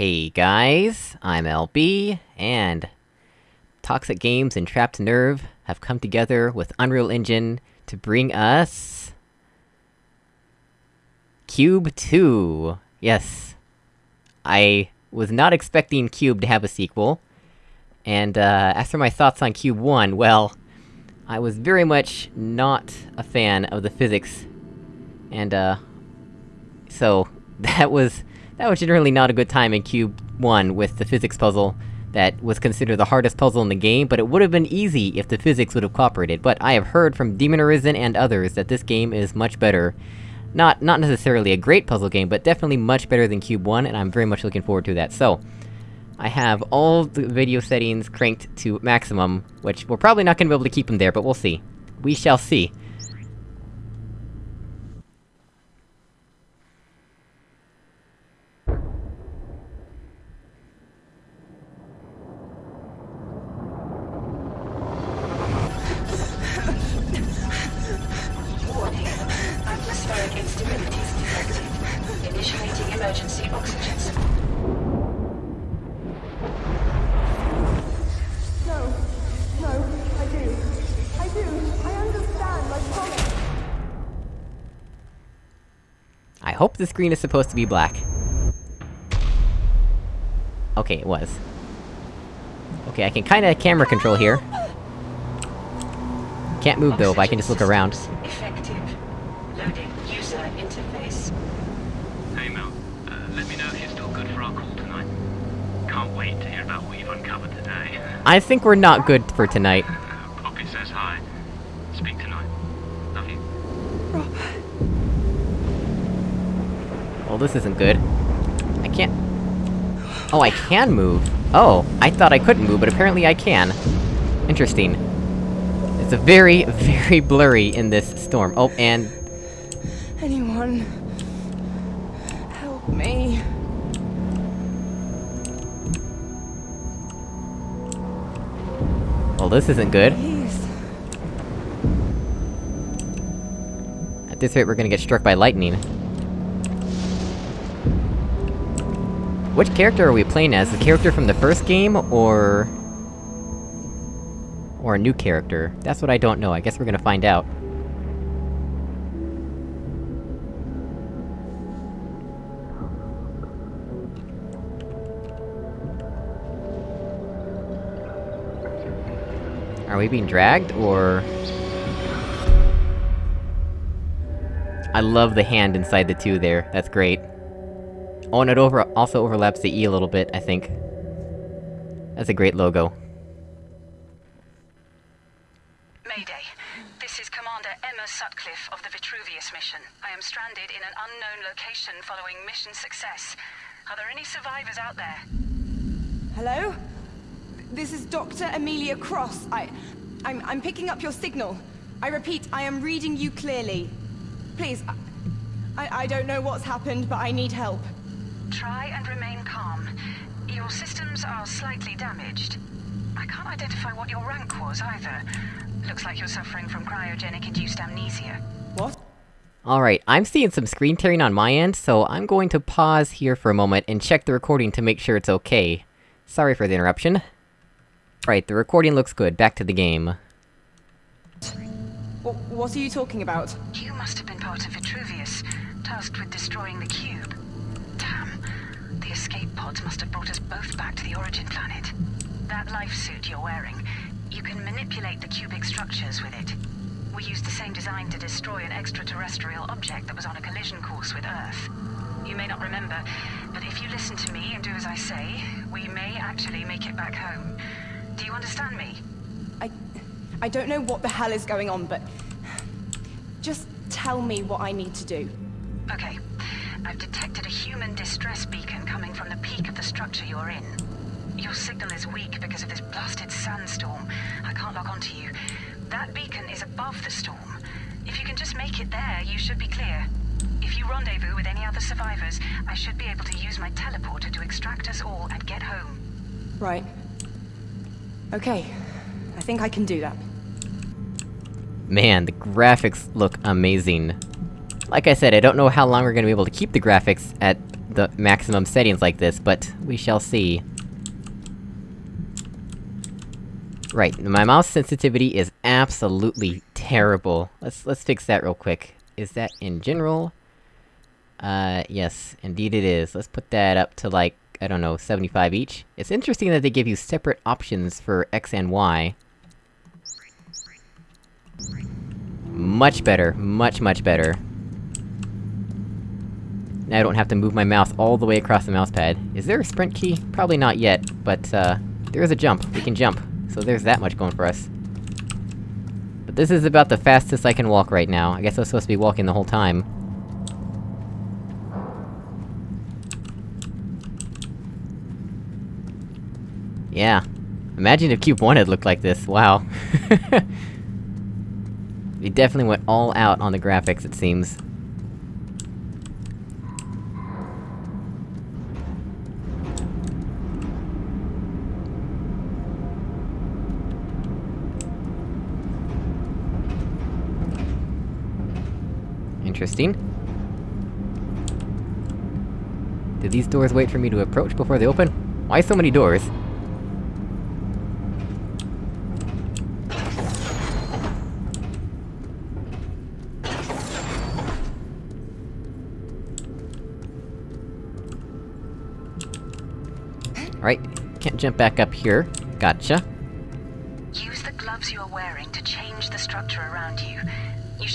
Hey guys, I'm LB, and... Toxic Games and Trapped Nerve have come together with Unreal Engine to bring us... Cube 2! Yes. I was not expecting Cube to have a sequel. And, uh, as for my thoughts on Cube 1, well... I was very much not a fan of the physics. And, uh... So, that was... That was generally not a good time in Cube 1 with the physics puzzle that was considered the hardest puzzle in the game, but it would've been easy if the physics would've cooperated. But I have heard from Demon Arisen and others that this game is much better. Not- not necessarily a great puzzle game, but definitely much better than Cube 1, and I'm very much looking forward to that. So, I have all the video settings cranked to maximum, which we're probably not gonna be able to keep them there, but we'll see. We shall see. Screen is supposed to be black. Okay, it was. Okay, I can kinda camera control here. Can't move though, but I can just look around. Effective. Loading user interface. Hey Mel, uh, let me know if you're still good for our call tonight. Can't wait to hear about what you've uncovered today. I think we're not good for tonight. Poppy says hi. Speak tonight. Love you. Well, this isn't good. I can't... Oh, I can move! Oh, I thought I couldn't move, but apparently I can. Interesting. It's a very, very blurry in this storm. Oh, and... Anyone... Help me. Well, this isn't good. Please. At this rate, we're gonna get struck by lightning. Which character are we playing as? The character from the first game, or... Or a new character? That's what I don't know, I guess we're gonna find out. Are we being dragged, or...? I love the hand inside the two there, that's great. Oh, and it over- also overlaps the E a little bit, I think. That's a great logo. Mayday. This is Commander Emma Sutcliffe of the Vitruvius mission. I am stranded in an unknown location following mission success. Are there any survivors out there? Hello? This is Dr. Amelia Cross. I... I'm, I'm picking up your signal. I repeat, I am reading you clearly. Please, I, I, I don't know what's happened, but I need help. Try and remain calm. Your systems are slightly damaged. I can't identify what your rank was either. Looks like you're suffering from cryogenic-induced amnesia. What? Alright, I'm seeing some screen tearing on my end, so I'm going to pause here for a moment and check the recording to make sure it's okay. Sorry for the interruption. Right, the recording looks good, back to the game. Wh- What are you talking about? You must have been part of Vitruvius, tasked with destroying the cube. The escape pods must have brought us both back to the origin planet. That life suit you're wearing, you can manipulate the cubic structures with it. We used the same design to destroy an extraterrestrial object that was on a collision course with Earth. You may not remember, but if you listen to me and do as I say, we may actually make it back home. Do you understand me? I... I don't know what the hell is going on, but... Just tell me what I need to do. Okay. I've detected a human distress beacon coming from the peak of the structure you're in. Your signal is weak because of this blasted sandstorm. I can't log onto you. That beacon is above the storm. If you can just make it there, you should be clear. If you rendezvous with any other survivors, I should be able to use my teleporter to extract us all and get home. Right. Okay. I think I can do that. Man, the graphics look amazing. Like I said, I don't know how long we're gonna be able to keep the graphics at the maximum settings like this, but we shall see. Right, my mouse sensitivity is absolutely terrible. Let's- let's fix that real quick. Is that in general? Uh, yes, indeed it is. Let's put that up to like, I don't know, 75 each. It's interesting that they give you separate options for X and Y. Much better, much much better. Now I don't have to move my mouse all the way across the mousepad. Is there a sprint key? Probably not yet, but, uh... There is a jump, we can jump. So there's that much going for us. But this is about the fastest I can walk right now. I guess I was supposed to be walking the whole time. Yeah. Imagine if Cube 1 had looked like this, wow. They definitely went all out on the graphics, it seems. Interesting. Did these doors wait for me to approach before they open? Why so many doors? Right, can't jump back up here. Gotcha.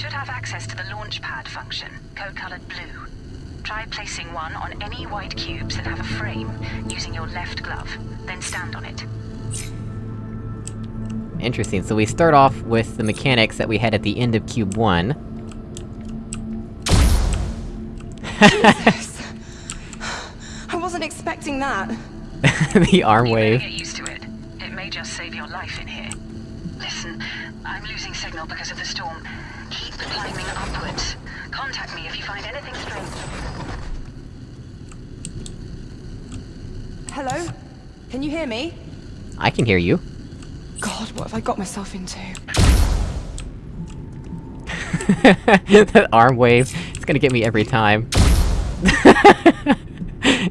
Should have access to the launch pad function, code-colored blue. Try placing one on any white cubes that have a frame, using your left glove, then stand on it. Interesting, so we start off with the mechanics that we had at the end of Cube 1. I wasn't expecting that. the arm You better wave. get used to it. It may just save your life in here. Listen, I'm losing signal because of the storm. Climbing upwards. Contact me if you find anything strange. Hello? Can you hear me? I can hear you. God, what have I got myself into? that arm wave, it's gonna get me every time.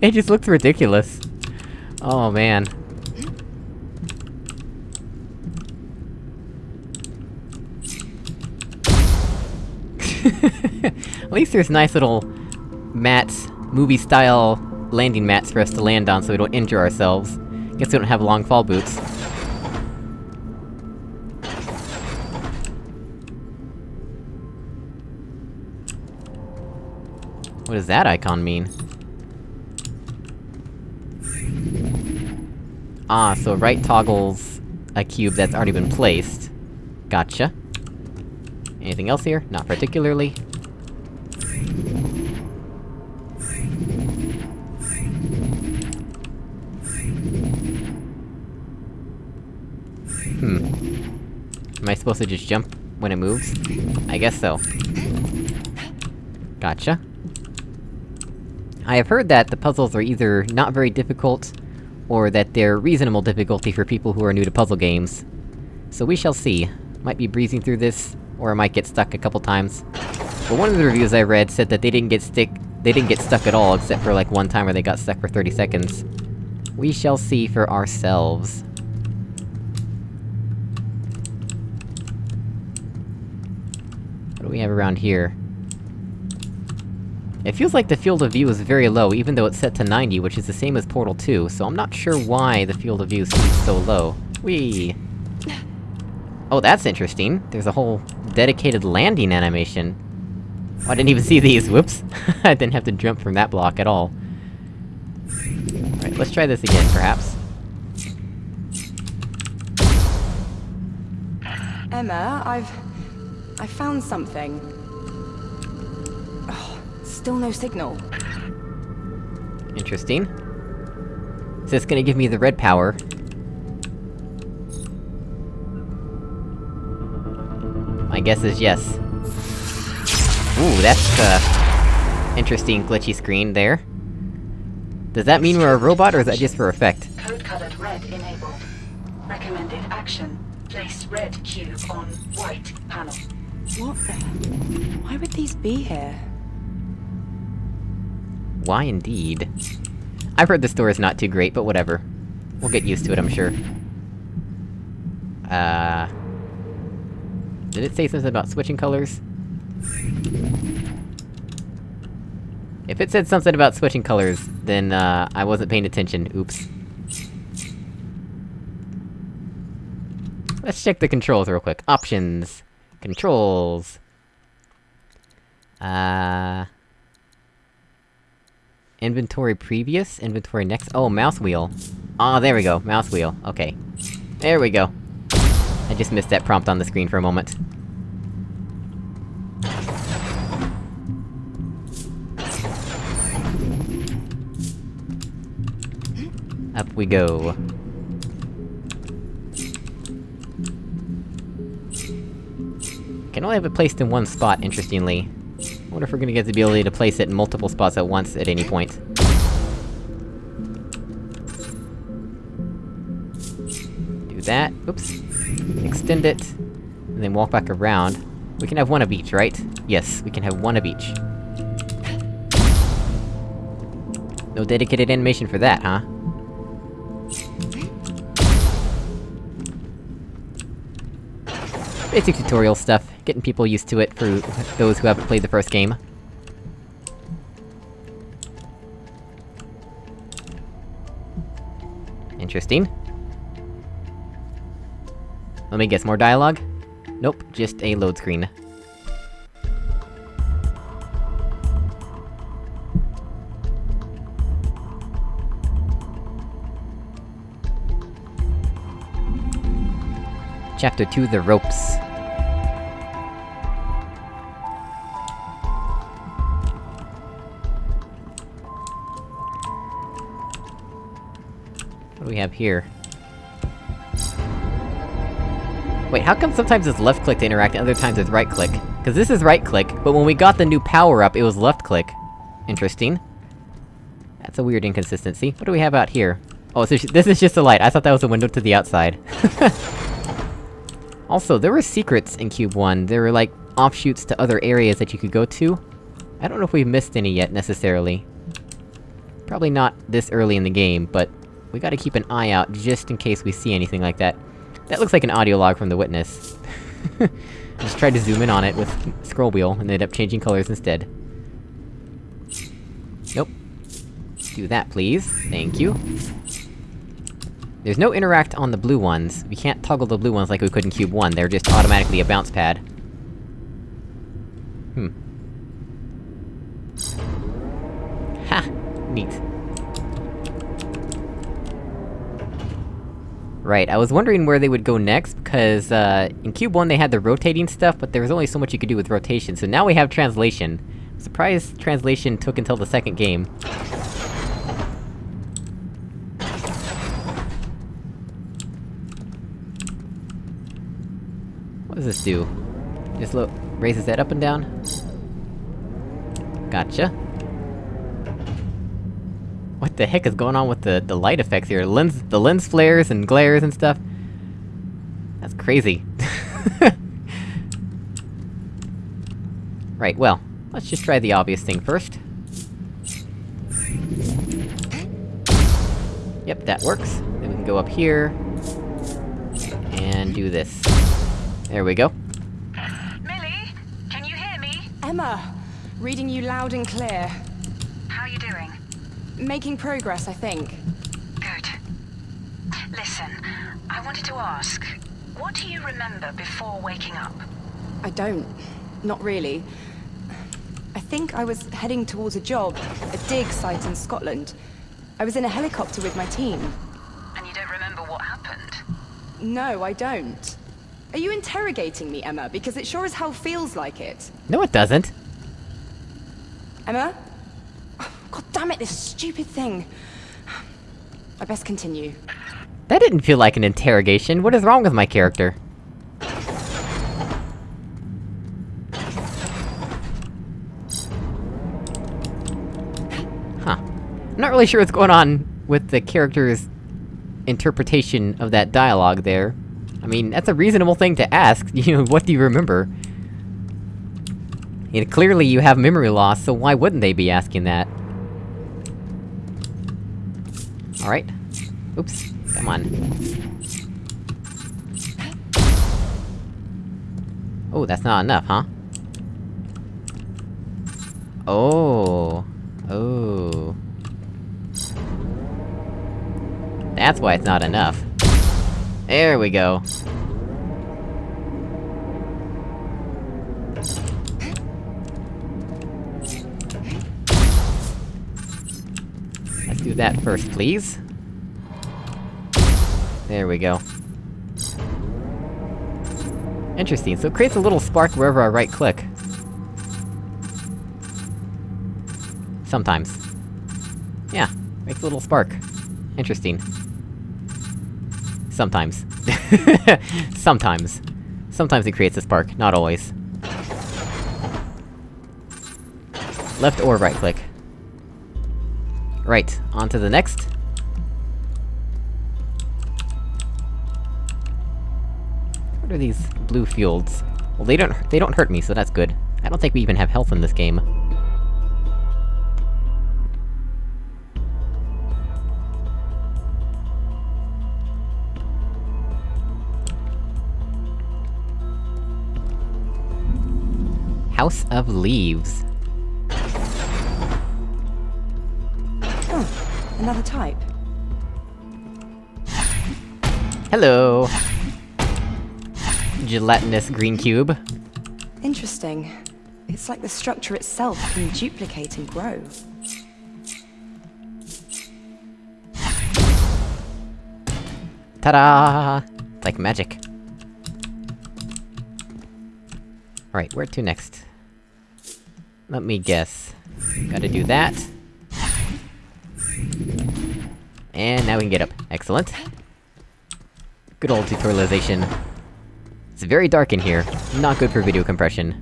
it just looks ridiculous. Oh man. At least there's nice little mats, movie-style landing mats for us to land on so we don't injure ourselves. Guess we don't have long fall boots. What does that icon mean? Ah, so right toggles a cube that's already been placed. Gotcha. Anything else here? Not particularly. I supposed to just jump when it moves? I guess so. Gotcha. I have heard that the puzzles are either not very difficult, or that they're reasonable difficulty for people who are new to puzzle games. So we shall see. Might be breezing through this, or I might get stuck a couple times. But one of the reviews I read said that they didn't get stick- they didn't get stuck at all, except for like one time where they got stuck for 30 seconds. We shall see for ourselves. What do we have around here? It feels like the field of view is very low, even though it's set to 90, which is the same as Portal 2, so I'm not sure why the field of view seems so low. Whee! Oh, that's interesting. There's a whole dedicated landing animation. Oh, I didn't even see these, whoops! I didn't have to jump from that block at all. Alright, let's try this again, perhaps. Emma, I've... I found something. Oh, still no signal. Interesting. Is this gonna give me the red power? My guess is yes. Ooh, that's, uh... Interesting glitchy screen there. Does that mean we're a robot, or is that just for effect? Code-colored red enabled. Recommended action. Place red cube on white panel. What the... Why would these be here? Why indeed? I've heard the store is not too great, but whatever. We'll get used to it, I'm sure. Uh... Did it say something about switching colors? If it said something about switching colors, then, uh, I wasn't paying attention, oops. Let's check the controls real quick. Options. Controls. Uh... Inventory previous? Inventory next? Oh, mouse wheel. Ah, oh, there we go, mouse wheel, okay. There we go. I just missed that prompt on the screen for a moment. Up we go. Only have it placed in one spot, interestingly. I wonder if we're gonna get the ability to place it in multiple spots at once at any point. Do that, oops. Extend it, and then walk back around. We can have one of each, right? Yes, we can have one of each. No dedicated animation for that, huh? Basic tutorial stuff, getting people used to it for those who haven't played the first game. Interesting. Let me guess, more dialogue? Nope, just a load screen. Chapter 2, The Ropes. Have here? Wait, how come sometimes it's left-click to interact and other times it's right-click? Cause this is right-click, but when we got the new power-up, it was left-click. Interesting. That's a weird inconsistency. What do we have out here? Oh, so this is just a light, I thought that was a window to the outside. also, there were secrets in Cube 1, there were like, offshoots to other areas that you could go to. I don't know if we've missed any yet, necessarily. Probably not this early in the game, but... We gotta keep an eye out, just in case we see anything like that. That looks like an audio log from the witness. Just tried to zoom in on it with scroll wheel, and ended up changing colors instead. Nope. Do that, please. Thank you. There's no interact on the blue ones. We can't toggle the blue ones like we could in Cube 1, they're just automatically a bounce pad. Hmm. Ha! Neat. Right, I was wondering where they would go next, because, uh, in Cube 1 they had the rotating stuff, but there was only so much you could do with rotation, so now we have translation. I'm translation took until the second game. What does this do? Just look- raises that up and down? Gotcha. What the heck is going on with the- the light effects here? Lens- the lens flares and glares and stuff? That's crazy. right, well, let's just try the obvious thing first. Yep, that works. Then we can go up here... And do this. There we go. Millie, can you hear me? Emma! Reading you loud and clear. How are you doing? Making progress, I think. Good. Listen, I wanted to ask, what do you remember before waking up? I don't. Not really. I think I was heading towards a job, a dig site in Scotland. I was in a helicopter with my team. And you don't remember what happened? No, I don't. Are you interrogating me, Emma? Because it sure as hell feels like it. No it doesn't! Emma? God damn it, this stupid thing. I best continue. That didn't feel like an interrogation, what is wrong with my character? Huh. I'm not really sure what's going on with the character's interpretation of that dialogue there. I mean, that's a reasonable thing to ask, you know, what do you remember? And clearly you have memory loss, so why wouldn't they be asking that? Alright. Oops. Come on. Oh, that's not enough, huh? Oh. Oh. That's why it's not enough. There we go. That first, please. There we go. Interesting, so it creates a little spark wherever I right-click. Sometimes. Yeah, makes a little spark. Interesting. Sometimes. Sometimes. Sometimes it creates a spark, not always. Left or right-click. Right, on to the next. What are these blue fields? Well, they don't- they don't hurt me, so that's good. I don't think we even have health in this game. House of Leaves. Another type. Hello! Gelatinous green cube. Interesting. It's like the structure itself can duplicate and grow. Ta-da! It's like magic. Alright, where to next? Let me guess. Gotta do that. And now we can get up. Excellent. Good old tutorialization. It's very dark in here. Not good for video compression.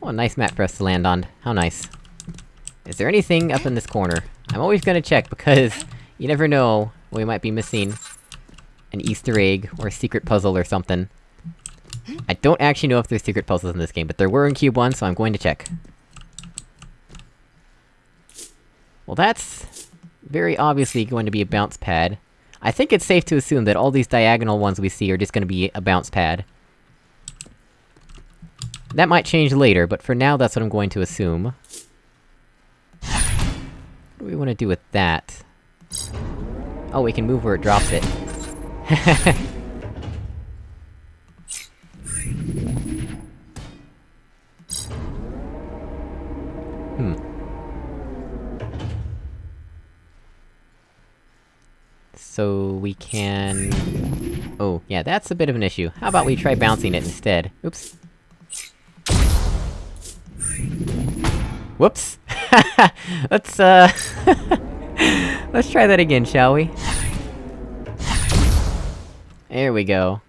Oh, a nice map for us to land on. How nice. Is there anything up in this corner? I'm always gonna check, because you never know, we might be missing an easter egg, or a secret puzzle or something. I don't actually know if there's secret puzzles in this game, but there were in Cube 1, so I'm going to check. Well that's... very obviously going to be a bounce pad. I think it's safe to assume that all these diagonal ones we see are just gonna be a bounce pad. That might change later, but for now that's what I'm going to assume. What do we want to do with that? Oh, we can move where it drops it. hmm. So we can... Oh, yeah, that's a bit of an issue. How about we try bouncing it instead? Oops. Whoops! Let's, uh... Let's try that again, shall we? There we go.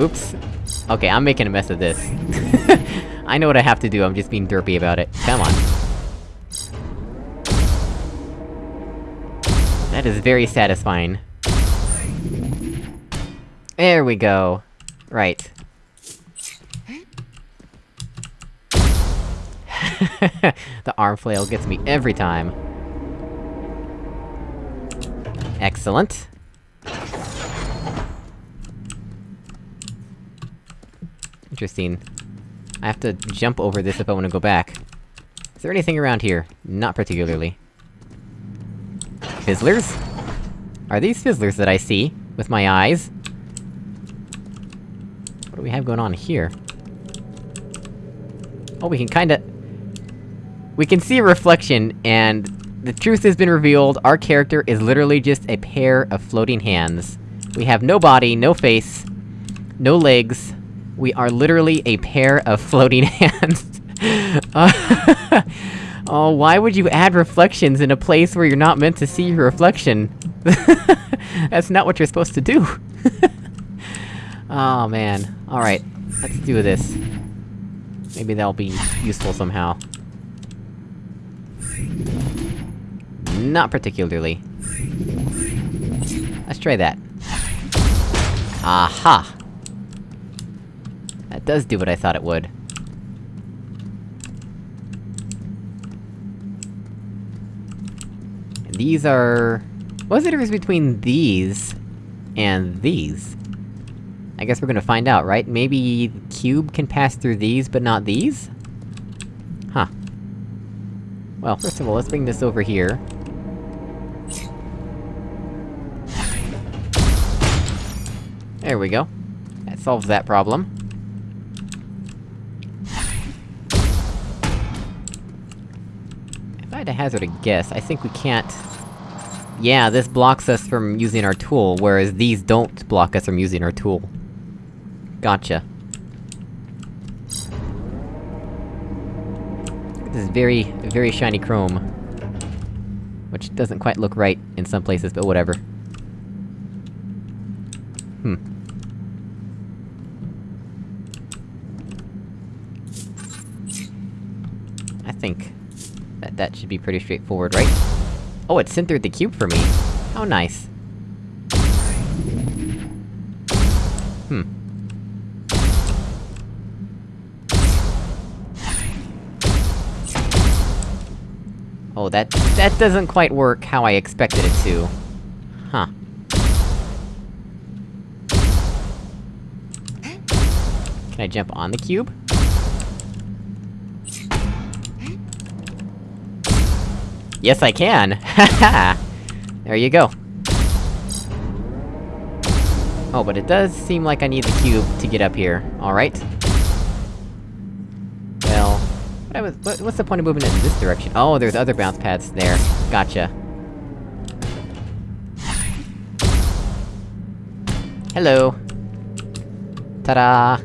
Oops. Okay, I'm making a mess of this. I know what I have to do, I'm just being derpy about it. Come on. That is very satisfying. There we go. Right. the arm flail gets me every time. Excellent. Interesting. I have to jump over this if I wanna go back. Is there anything around here? Not particularly. Fizzlers? Are these fizzlers that I see? With my eyes? What do we have going on here? Oh, we can kinda... We can see a reflection, and... The truth has been revealed, our character is literally just a pair of floating hands. We have no body, no face, no legs. We are literally a pair of floating hands. Uh, oh, why would you add reflections in a place where you're not meant to see your reflection? That's not what you're supposed to do! oh man. Alright, let's do this. Maybe that'll be useful somehow. Not particularly. Let's try that. Aha! That does do what I thought it would. And these are... What's the difference between these... and these? I guess we're gonna find out, right? Maybe... the cube can pass through these, but not these? Huh. Well, first of all, let's bring this over here. There we go. That solves that problem. To hazard a guess, I think we can't... Yeah, this blocks us from using our tool, whereas these don't block us from using our tool. Gotcha. This is very, very shiny chrome. Which doesn't quite look right in some places, but whatever. Hmm. I think... that should be pretty straightforward, right? Oh, it centered the cube for me! How nice. Hmm. Oh, that- that doesn't quite work how I expected it to. Huh. Can I jump on the cube? Yes, I can! There you go. Oh, but it does seem like I need the cube to get up here. Alright. Well... What was- what, what's the point of moving it in this direction? Oh, there's other bounce pads there. Gotcha. Hello! Ta-da!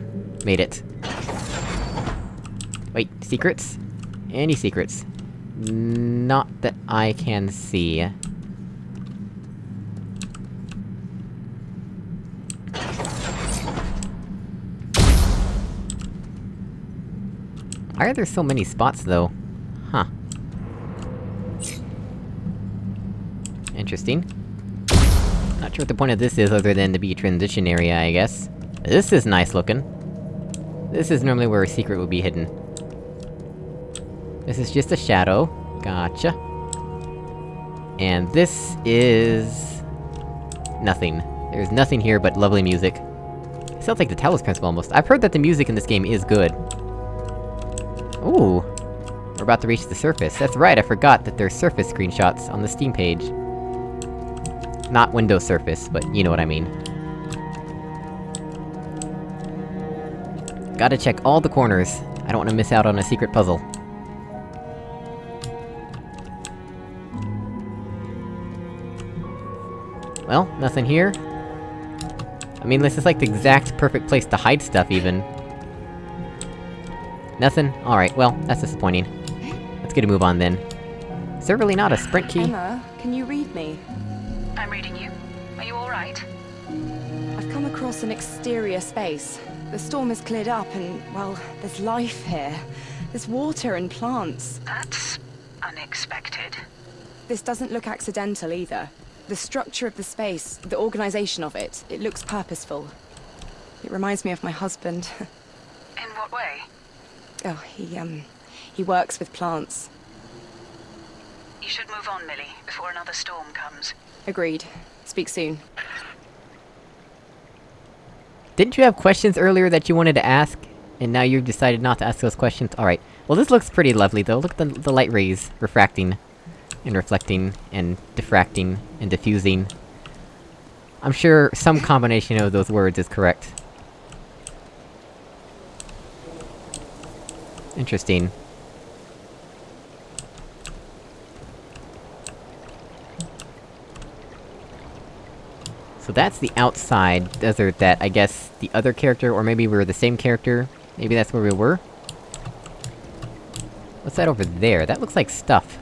Made it. Wait, secrets? Any secrets? Not that I can see. Why are there so many spots, though? Huh. Interesting. Not sure what the point of this is, other than to be a transition area, I guess. This is nice looking. This is normally where a secret would be hidden. This is just a shadow. Gotcha. And this is... Nothing. There's nothing here but lovely music. Sounds like the Talos Principle almost. I've heard that the music in this game is good. Ooh! We're about to reach the surface. That's right, I forgot that there's surface screenshots on the Steam page. Not Windows Surface, but you know what I mean. Gotta check all the corners. I don't want to miss out on a secret puzzle. Well, nothing here. I mean, this is like the exact perfect place to hide stuff, even. Nothing? Alright, well, that's disappointing. Let's get a move on then. Is there really not a sprint key? Emma, can you read me? I'm reading you. Are you alright? I've come across an exterior space. The storm has cleared up and, well, there's life here. There's water and plants. That's unexpected. This doesn't look accidental either. The structure of the space, the organization of it, it looks purposeful. It reminds me of my husband. In what way? oh, he, um, he works with plants. You should move on, Millie, before another storm comes. Agreed. Speak soon. Didn't you have questions earlier that you wanted to ask? And now you've decided not to ask those questions? Alright. Well, this looks pretty lovely, though. Look at the, the light rays refracting, and reflecting, and diffracting, and diffusing. I'm sure some combination of those words is correct. Interesting. So that's the outside desert that, I guess, the other character, or maybe we were the same character, maybe that's where we were? What's that over there? That looks like stuff.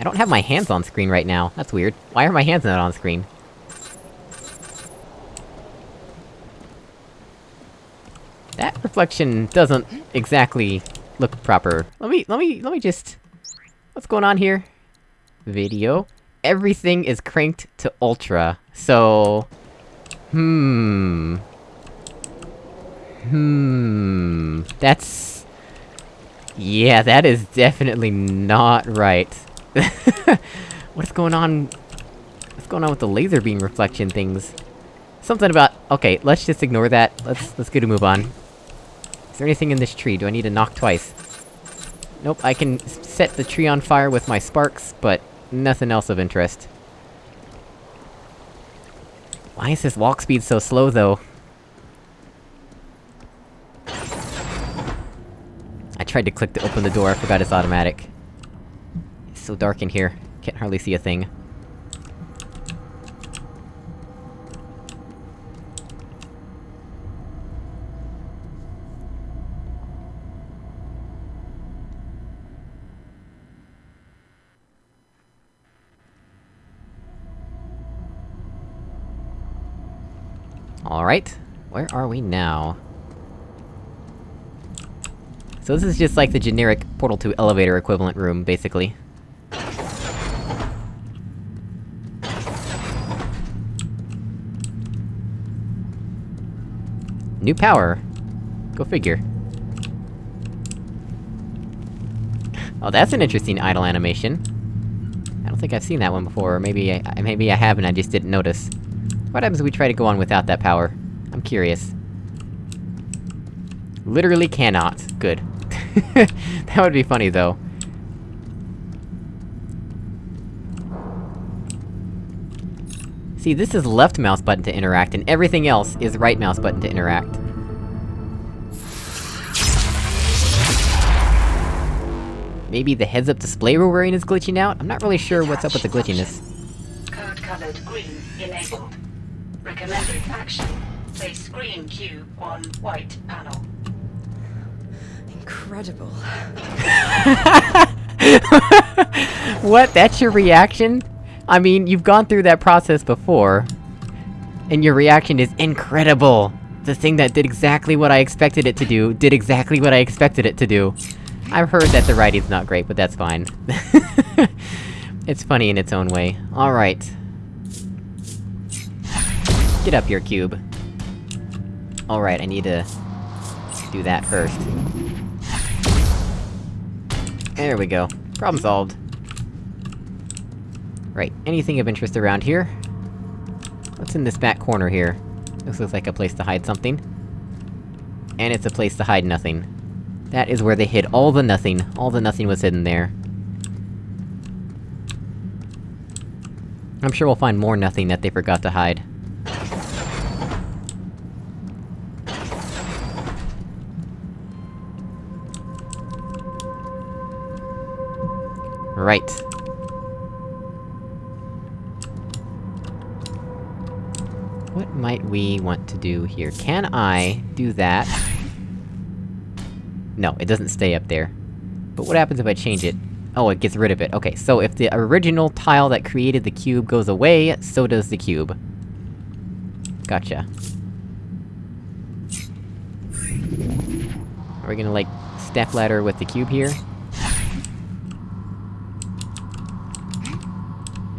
I don't have my hands on screen right now, that's weird. Why are my hands not on screen? That reflection doesn't exactly look proper. Let me- let me- let me just... What's going on here? Video. everything is cranked to ultra, so... Hmm... Hmm... That's... Yeah, that is definitely not right. What's going on... What's going on with the laser beam reflection things? Something about- okay, let's just ignore that. Let's- let's get a move on. Is there anything in this tree? Do I need to knock twice? Nope, I can set the tree on fire with my sparks, but nothing else of interest. Why is this walk speed so slow, though? I tried to click to open the door, I forgot it's automatic. So dark in here, can't hardly see a thing. Alright, where are we now? So this is just like the generic Portal 2 elevator equivalent room, basically. New power! Go figure. Oh, that's an interesting idle animation. I don't think I've seen that one before, or maybe I- maybe I have and I just didn't notice. What happens if we try to go on without that power? I'm curious. Literally cannot. Good. that would be funny, though. See, this is left mouse button to interact, and everything else is right mouse button to interact. Maybe the heads-up display we're wearing is glitching out? I'm not really sure what's up with the glitchiness. Code colored green enabled. Recommended action. Place green cube on white panel. Incredible. What? That's your reaction? I mean, you've gone through that process before. And your reaction is incredible! The thing that did exactly what I expected it to do, did exactly what I expected it to do. I've heard that the writing's not great, but that's fine. it's funny in its own way. Alright. Get up here, cube. Alright, I need to... do that first. There we go. Problem solved. Right, anything of interest around here? What's in this back corner here? This looks like a place to hide something. And it's a place to hide nothing. That is where they hid all the nothing. All the nothing was hidden there. I'm sure we'll find more nothing that they forgot to hide. Right. What might we want to do here? Can I do that? No, it doesn't stay up there. But what happens if I change it? Oh, it gets rid of it. Okay, so if the original tile that created the cube goes away, so does the cube. Gotcha. Are we gonna, like, step ladder with the cube here?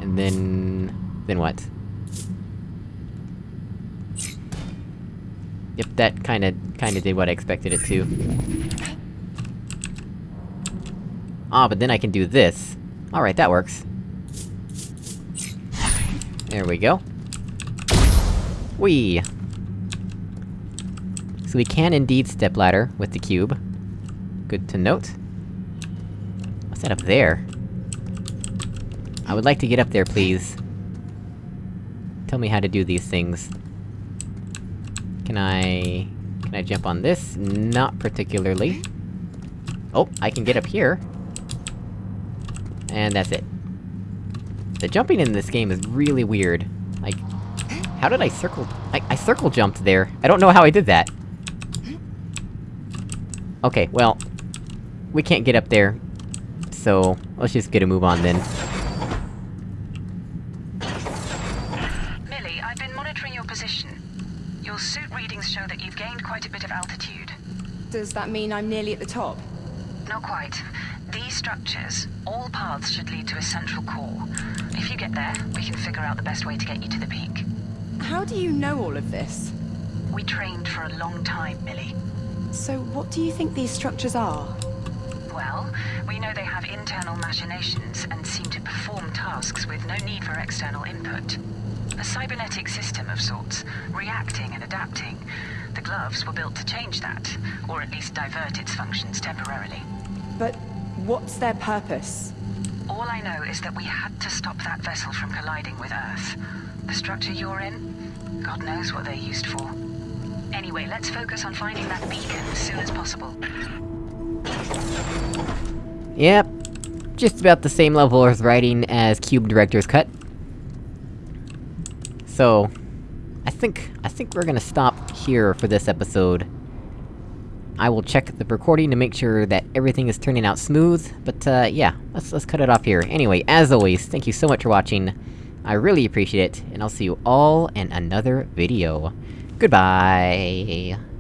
And then... then what? Yep, that kinda- kinda did what I expected it to. Ah, but then I can do this. Alright, that works. There we go. Whee! So we can indeed stepladder with the cube. Good to note. What's that up there? I would like to get up there, please. Tell me how to do these things. Can I... Can I jump on this? Not particularly. Oh, I can get up here. And that's it. The jumping in this game is really weird. Like... How did I circle- I, I circle jumped there. I don't know how I did that. Okay, well... We can't get up there. So, let's just get a move on then. Millie, I've been monitoring your position. Your suit readings show that you've gained quite a bit of altitude. Does that mean I'm nearly at the top? Not quite. These structures, all paths should lead to a central core. If you get there, we can figure out the best way to get you to the peak. How do you know all of this? We trained for a long time, Millie. So, what do you think these structures are? Well, we know they have internal machinations and seem to perform tasks with no need for external input. A cybernetic system of sorts, reacting and adapting. The gloves were built to change that, or at least divert its functions temporarily. But what's their purpose? All I know is that we had to stop that vessel from colliding with Earth. The structure you're in, God knows what they're used for. Anyway, let's focus on finding that beacon as soon as possible. Yep. Just about the same level of writing as Cube Director's Cut. So... I think- I think we're gonna stop here for this episode. I will check the recording to make sure that everything is turning out smooth, but uh, yeah, let's- let's cut it off here. Anyway, as always, thank you so much for watching. I really appreciate it, and I'll see you all in another video. Goodbye!